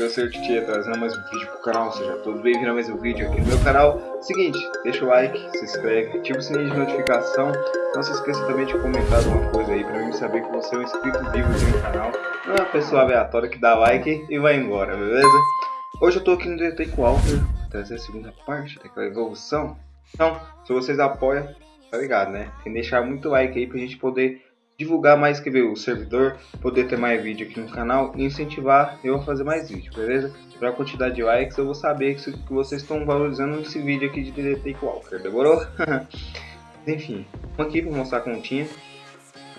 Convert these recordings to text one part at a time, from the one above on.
eu sou o Titia, trazendo mais um vídeo pro canal, seja todos bem-vindos a mais um vídeo aqui no meu canal. Seguinte, deixa o like, se inscreve, ativa o sininho de notificação, não se esqueça também de comentar alguma coisa aí pra mim saber que você é um inscrito vivo aqui no canal. Não é uma pessoa aleatória que dá like e vai embora, beleza? Hoje eu tô aqui no DT com o Walter, trazer a segunda parte daquela evolução. Então, se vocês apoiam, tá ligado, né? Tem que deixar muito like aí pra gente poder divulgar mais que ver o servidor, poder ter mais vídeo aqui no canal e incentivar eu a fazer mais vídeo, beleza? Para a quantidade de likes eu vou saber que, que vocês estão valorizando esse vídeo aqui de DDT Walker, demorou? Enfim, aqui para mostrar a continha.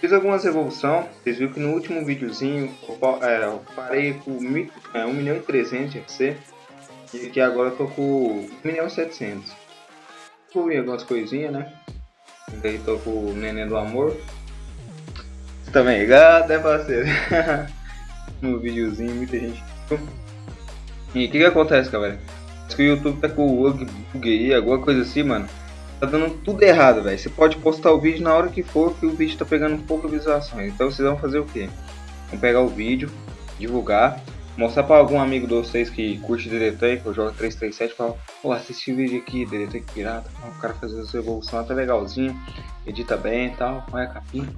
Fiz algumas evoluções, vocês viram que no último videozinho eu, é, eu parei com é, 1 milhão e 300 de FC e aqui agora eu tô com 1 milhão e 700. Fui algumas coisinhas, né? Daí tô com o Neném do Amor, também ligado, né parceiro? no videozinho, muita gente. E o que que acontece, galera? Que o YouTube tá com o bug aí, alguma coisa assim, mano. Tá dando tudo errado, velho. Você pode postar o vídeo na hora que for, que o vídeo tá pegando pouca visualização. Então vocês vão fazer o quê? Vão pegar o vídeo, divulgar, mostrar para algum amigo de vocês que curte DD que eu jogo 337 e falar, pô, assiste o vídeo aqui, DD pirata, o cara fazendo sua evolução até legalzinho, edita bem e tal, olha a capinha,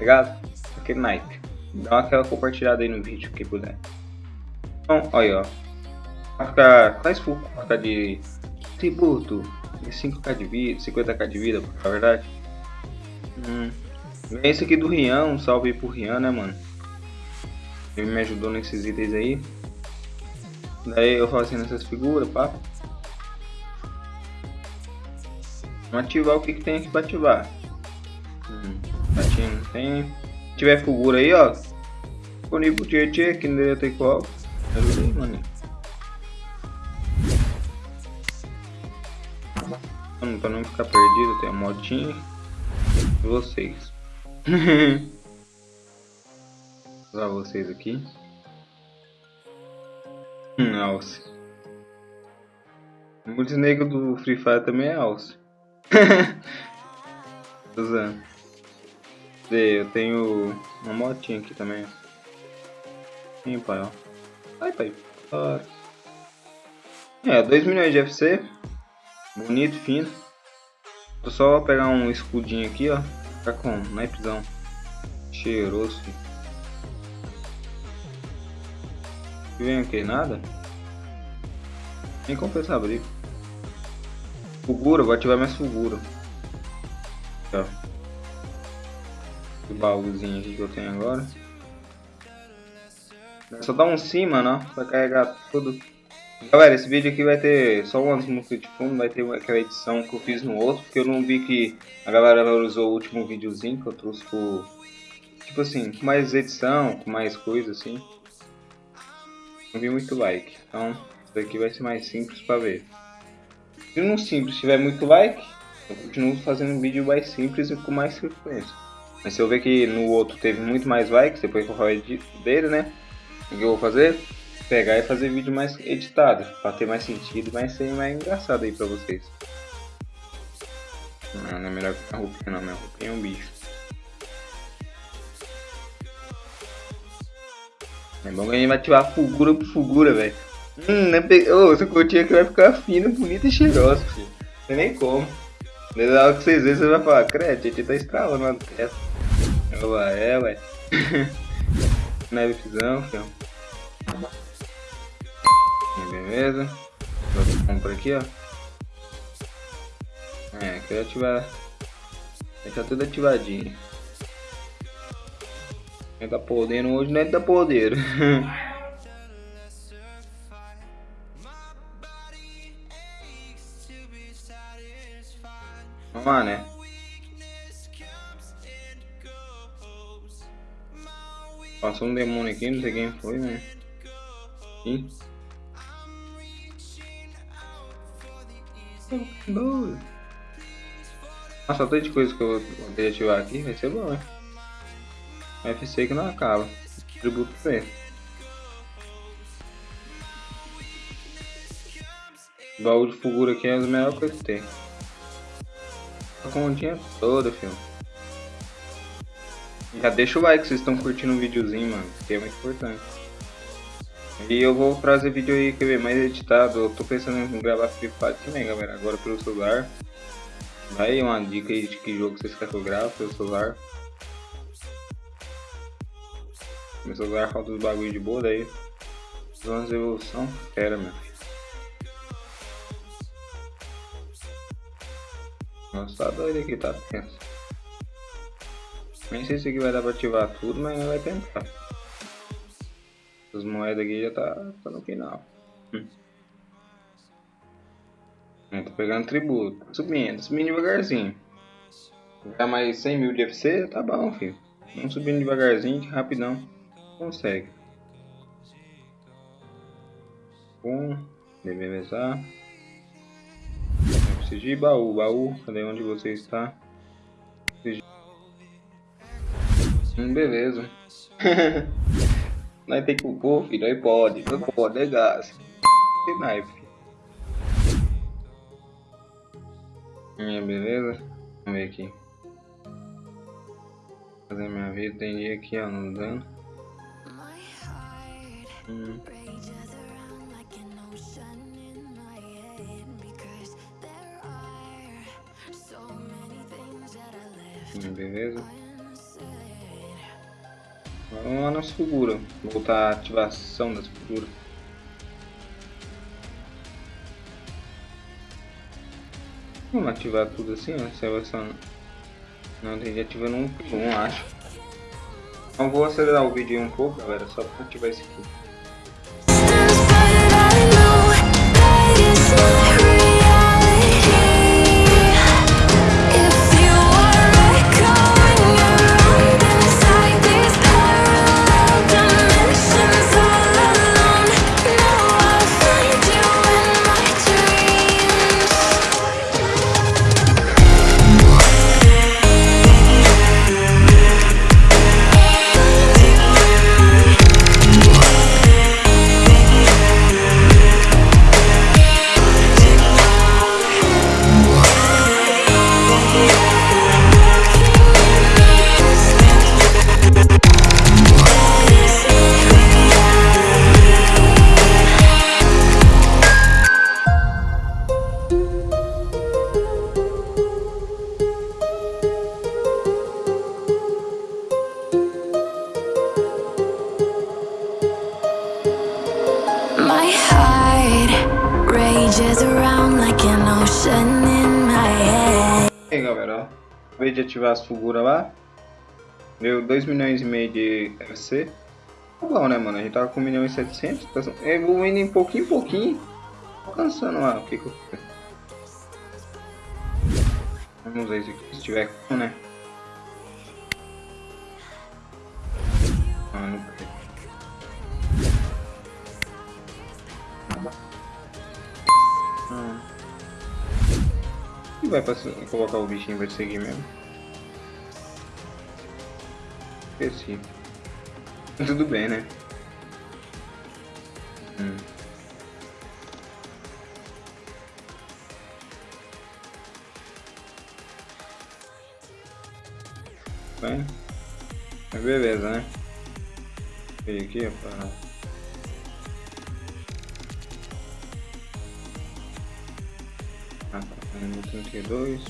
ligado? Aquele naipe. Dá aquela compartilhada aí no vídeo, que puder. Então, olha, ó. Vai ficar mais full, vai ficar de tributo, de 5k de vida, 50k de vida, na verdade. Hum. Esse aqui do Rian, um salve aí pro Rian, né, mano? Ele me ajudou nesses itens aí. Daí eu fazendo essas figuras, pá. Vamos ativar o que, que tem aqui pra ativar. Hum. Patinho não tem. Se tiver figura aí, ó. Disponível Tietê, que não deveria ter qual. Ajuda aí, mano. Mano, pra não ficar perdido, tem a motinha. E vocês. Usar vocês aqui. Hum, alce. Muitos negros do Free Fire também é alce. Tô eu tenho uma motinha aqui também. Sim, pai, ó. Ai, pai. É, 2 milhões de FC. Bonito, fino. Vou só pegar um escudinho aqui, ó. Ficar com naipezão. Cheiroso, filho. E vem o que? Nada? Nem compensa abrir. Fugura, vou ativar minha fugura. Ó esse baúzinho aqui que eu tenho agora. É só dar um sim, mano, ó, pra carregar tudo. Galera, esse vídeo aqui vai ter só umas músicas de fundo, vai ter aquela edição que eu fiz no outro, porque eu não vi que a galera valorizou o último videozinho que eu trouxe por... Tipo assim, com mais edição, com mais coisa assim. Não vi muito like, então isso daqui vai ser mais simples pra ver. Se não simples tiver muito like, eu continuo fazendo um vídeo mais simples e com mais frequência. Mas se eu ver que no outro teve muito mais likes, depois que eu falar dele, né? O que eu vou fazer? Pegar e fazer vídeo mais editado, para ter mais sentido mais ser mais engraçado aí pra vocês. Não, não é melhor que a roupinha não, minha roupinha é um bicho. É bom que a gente vai ativar fulgura por fulgura, velho. Hum, né? oh, essa cotinha aqui vai ficar fina, bonita e cheirosa, filho. Não nem como. Na hora que vocês verem, você vai falar, credo, a gente tá estralando na testa. Olá, é, ué. Nevevisão, filho. Beleza. Vou comprar aqui, ó. É, quero ativar. Deixa tudo ativadinho. Quem tá podendo hoje não é tá poder. Vamos lá, né? Passou um demônio aqui, não sei quem foi, né? Ih. Nossa, tanto de coisa que eu vou ativar aqui, vai ser bom, né? FC que não acaba. Tributo pra Baú de figura aqui é a melhor coisa que tem. A continha toda, filho. Já deixa o like se vocês estão curtindo o videozinho, mano, que é muito importante. E eu vou trazer vídeo aí, quer ver, mais editado. Eu tô pensando em gravar Free Fire também, galera. Agora pelo celular. Aí uma dica aí de que jogo vocês querem que eu grave pelo celular. Meu celular falta os bagulho de boa daí. Vamos evolução. Pera, meu filho. Nossa, tá doido aqui, tá tenso. Nem sei se aqui vai dar pra ativar tudo, mas vai tentar. As moedas aqui já tá, tá no final. Hum. Eu tô pegando tributo. Subindo, subindo devagarzinho. Dá mais 100 mil de FC, tá bom, filho. Vamos subindo devagarzinho, rapidão. Consegue. Um, beleza. De baú, baú. Cadê onde você está? Hum, beleza. Nós tem que pôr, filho. Aí pode. Não pode, é gás. Que knife. Minha beleza. Vamos ver aqui. Fazer minha vida. Tem dia aqui, ó, não dando. Hum. Hum, beleza. Vamos lá nas figuras. Voltar a ativação das figuras. Vamos ativar tudo assim, ó. Salvação. Não, tem que ativar um um, acho. Então vou acelerar o vídeo um pouco, galera, só para ativar esse aqui. Aí galera. Acabei de ativar as figuras lá. Deu 2 milhões e meio de FC. Tá bom né mano, a gente tava com 1 milhão e 700. Tá evoluindo em pouquinho em pouquinho. Alcançando lá o que que eu. Vamos ver se tiver com né. Ah, não vai colocar o bichinho vai seguir mesmo? Esqueci. Tudo bem, né? Hum. Bem, beleza, né? Veio aqui, ó, número 32.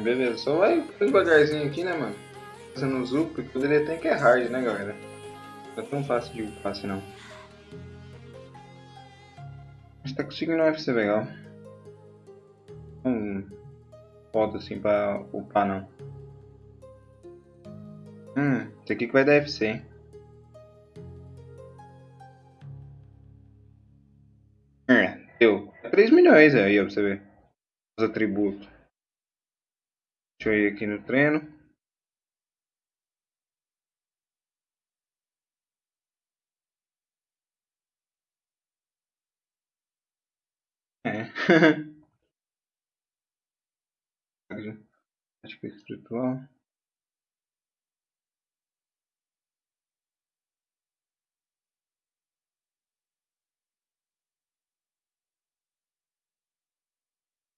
Beleza, só vai devagarzinho aqui, né, mano? Fazendo zoom, porque poderia até que é hard, né, galera? Não é tão fácil de upar assim, não tá conseguindo um FC legal. Não foda assim pra upar não. Hum, isso aqui que vai dar FC, hein? É, deu 3 milhões aí, ó, pra você ver. Os atributos. Deixa eu ir aqui no treino. É. Acho que é espiritual.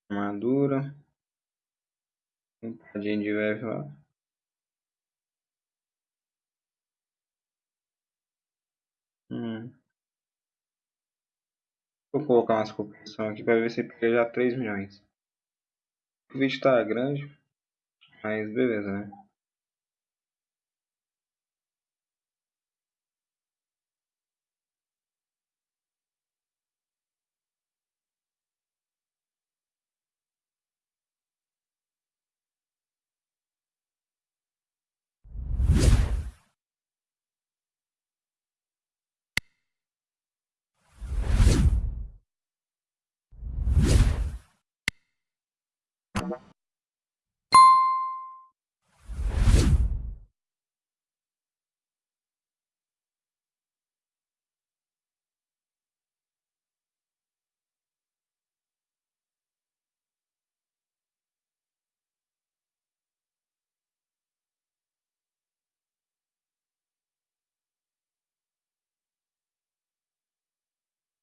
Armadura. Um padinho de velho lá. Vou colocar umas competições aqui para ver se pega já 3 milhões. O vídeo tá grande, mas beleza, né?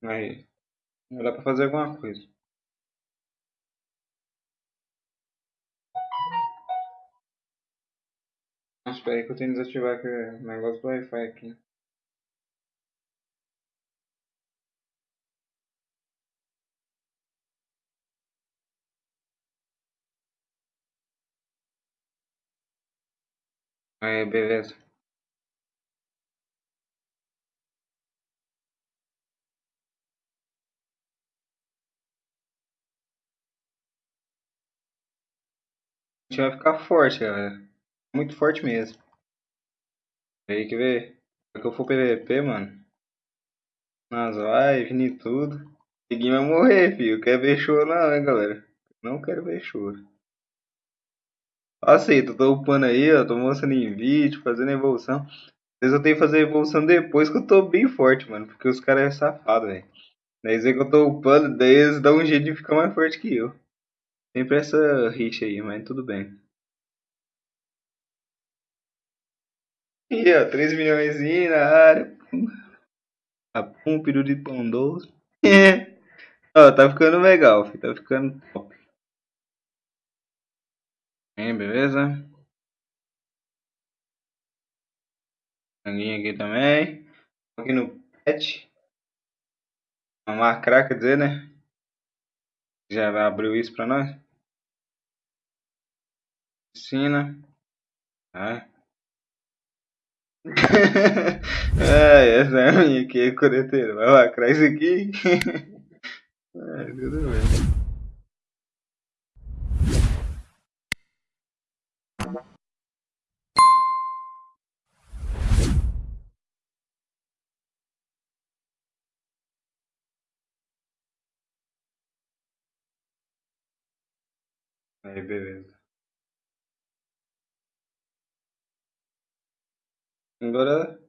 Aí, dá pra fazer alguma coisa. Nossa, espera aí que eu tenho que desativar o negócio do Wi-Fi aqui. Aí, beleza. A gente vai ficar forte, galera. Muito forte mesmo. Aí, quer ver? Se eu for PVP, mano. Nas lives e tudo. Ninguém vai morrer, filho. Quer ver choro não, né, galera? Não quero ver choro. Aceita, tô upando aí, ó. Tô mostrando em vídeo, fazendo evolução. Às vezes eu tenho que fazer evolução depois que eu tô bem forte, mano. Porque os caras é safado, velho. Daí que eu tô upando, daí eles dão um jeito de ficar mais forte que eu. Sempre essa rixa aí, mas tudo bem. E ó, 3 milhões na área. Apum, peru de pão doce. ó, tá ficando legal, filho. Tá ficando top. Hein, beleza? Sanguinho aqui também. Aqui no pet. Uma macra, quer dizer, né? Já abriu isso pra nós? Piscina. Ah. é, essa é a minha aqui, coreteiro. Vai lacrar isso aqui. é, tudo bem. Aí, beleza. Agora,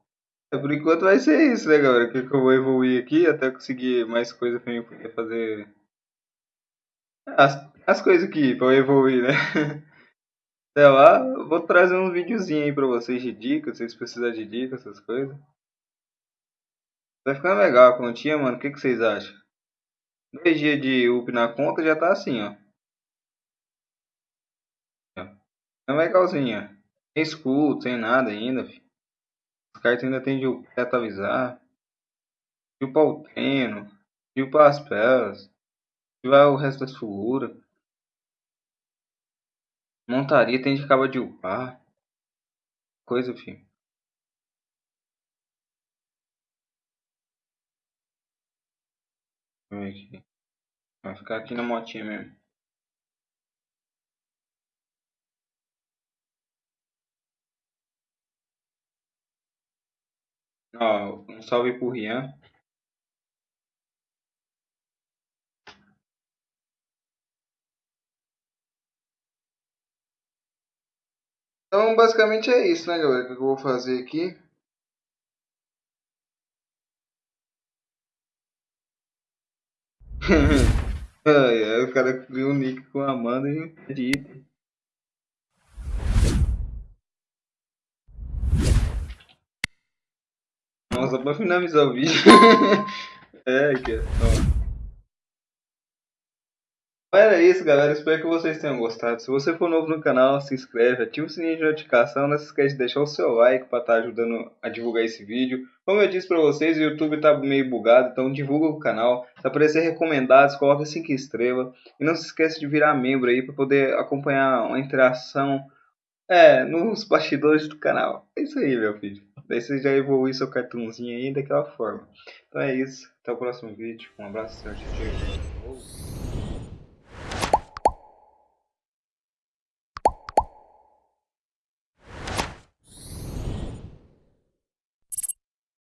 por enquanto vai ser isso, né, galera? Que eu vou evoluir aqui até conseguir mais coisa pra mim poder fazer as, as coisas aqui pra eu evoluir, né? Até lá, vou trazer uns videozinhos aí pra vocês de dicas, se vocês precisarem de dicas, essas coisas. Vai ficando legal a continha, mano. O que, que vocês acham? Dois dias de up na conta já tá assim, ó. É legalzinha. Sem escudo, sem nada ainda, filho. Os cartas ainda tem de upar avisar. De upar o treino. De upar as pelas. Upar o resto das figuras. Montaria tem de acabar de upar. Coisa, filho. Aqui. Vai ficar aqui na motinha mesmo. Ó, um salve pro Rian. Então, basicamente é isso, né, galera, que eu vou fazer aqui. ai, ai, o cara criou um nick com a Amanda e Nossa, pra finalizar o vídeo. é, aqui, ó. Era isso, galera. Espero que vocês tenham gostado. Se você for novo no canal, se inscreve, ativa o sininho de notificação. Não se esqueça de deixar o seu like para estar tá ajudando a divulgar esse vídeo. Como eu disse para vocês, o YouTube está meio bugado, então divulga o canal. Se aparecer recomendados, coloca 5 estrelas. E não se esqueça de virar membro aí para poder acompanhar uma interação é, nos bastidores do canal. É isso aí, meu filho. Daí você já evolui seu cartãozinho aí daquela forma. Então é isso. Até o próximo vídeo. Um abraço, tchau, tchau.